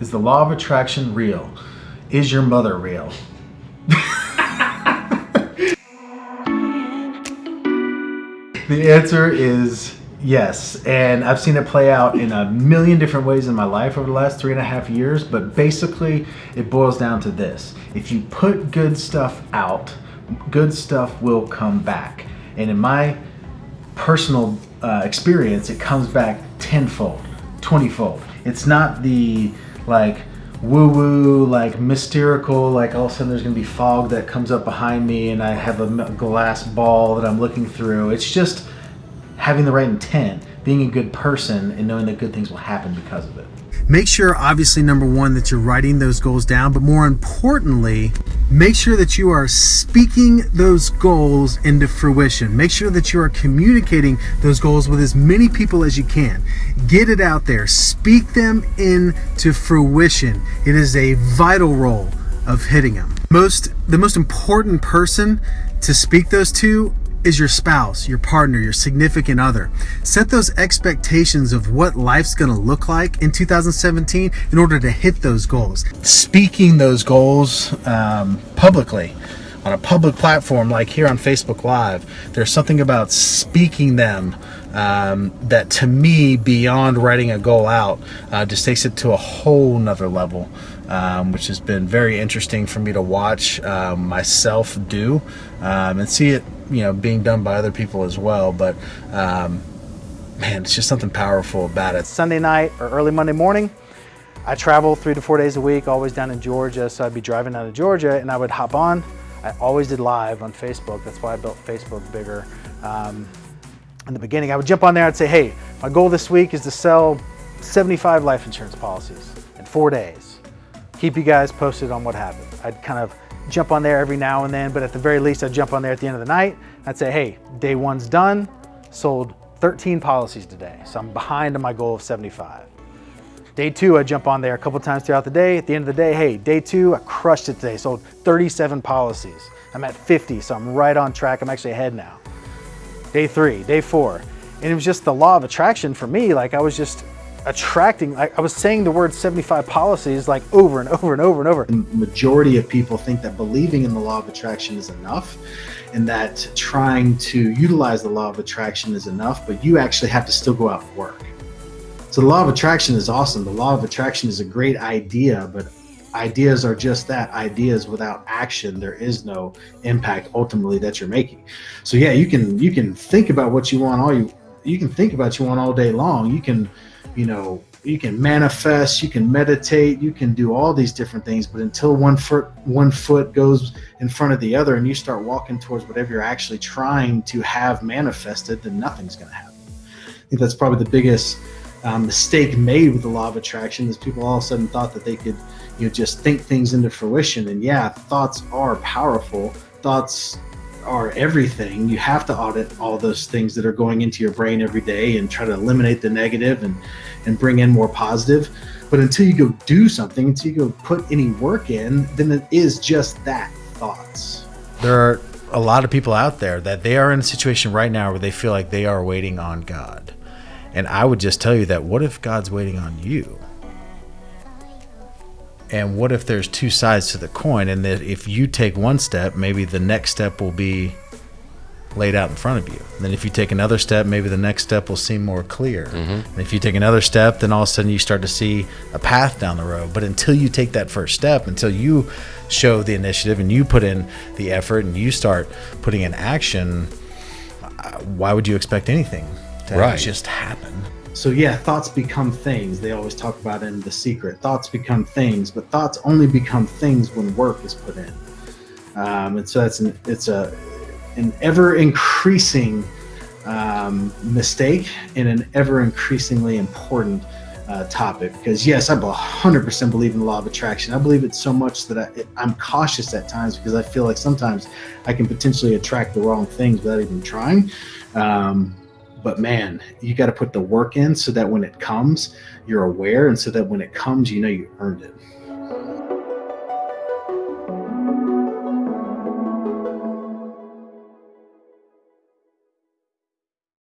Is the law of attraction real? Is your mother real? the answer is yes. And I've seen it play out in a million different ways in my life over the last three and a half years. But basically, it boils down to this if you put good stuff out, good stuff will come back. And in my personal uh, experience, it comes back tenfold, twentyfold. It's not the like woo woo, like mystical, like all of a sudden there's gonna be fog that comes up behind me and I have a glass ball that I'm looking through. It's just having the right intent, being a good person, and knowing that good things will happen because of it. Make sure, obviously, number one, that you're writing those goals down, but more importantly, make sure that you are speaking those goals into fruition. Make sure that you are communicating those goals with as many people as you can. Get it out there, speak them into fruition. It is a vital role of hitting them. Most the most important person to speak those to is your spouse, your partner, your significant other. Set those expectations of what life's going to look like in 2017 in order to hit those goals. Speaking those goals um, publicly on a public platform like here on Facebook Live, there's something about speaking them um, that to me, beyond writing a goal out, uh, just takes it to a whole nother level. Um, which has been very interesting for me to watch uh, myself do um, and see it you know being done by other people as well but um, man it's just something powerful about it. Sunday night or early monday morning i travel three to four days a week always down in georgia. So i'd be driving down to georgia and i would hop on. I always did live on facebook. That's why i built facebook bigger. Um, in the beginning i would jump on there. I'd say hey my goal this week is to sell 75 life insurance policies in four days. Keep you guys posted on what happened i'd kind of jump on there every now and then, but at the very least, I'd jump on there at the end of the night. I'd say, hey, day one's done, sold 13 policies today. So I'm behind on my goal of 75. Day two, I jump on there a couple times throughout the day. At the end of the day, hey, day two, I crushed it today. Sold 37 policies. I'm at 50, so I'm right on track. I'm actually ahead now. Day three, day four. And it was just the law of attraction for me. Like I was just attracting, I, I was saying the word 75 policies like over and over and over and over. The majority of people think that believing in the law of attraction is enough and that trying to utilize the law of attraction is enough, but you actually have to still go out and work. So the law of attraction is awesome. The law of attraction is a great idea, but ideas are just that ideas without action there is no impact ultimately that you're making so yeah you can you can think about what you want all you you can think about you want all day long you can you know, you can manifest, you can meditate, you can do all these different things, but until one foot one foot goes in front of the other and you start walking towards whatever you're actually trying to have manifested, then nothing's going to happen. I think that's probably the biggest um, mistake made with the law of attraction is people all of a sudden thought that they could, you know, just think things into fruition. And yeah, thoughts are powerful. Thoughts are everything. You have to audit all those things that are going into your brain every day and try to eliminate the negative and and bring in more positive. But until you go do something, until you go put any work in, then it is just that thoughts. There are a lot of people out there that they are in a situation right now where they feel like they are waiting on God. And I would just tell you that what if God's waiting on you? And what if there's two sides to the coin and that if you take one step, maybe the next step will be laid out in front of you. And then if you take another step, maybe the next step will seem more clear. Mm-hmm. And if you take another step, then all of a sudden you start to see a path down the road. But until you take that first step, until you show the initiative and you put in the effort and you start putting in action, uh, why would you expect anything to right. just happen? So yeah, thoughts become things. They always talk about in The Secret. Thoughts become things, but thoughts only become things when work is put in. Um, and so that's an, it's a an ever increasing um, mistake and an ever increasingly important uh, topic because yes, I 100% believe in the law of attraction. I believe it so much that I, I'm cautious at times because I feel like sometimes I can potentially attract the wrong things without even trying. Um, but man, you got to put the work in so that when it comes, you're aware, and so that when it comes, you know you earned it.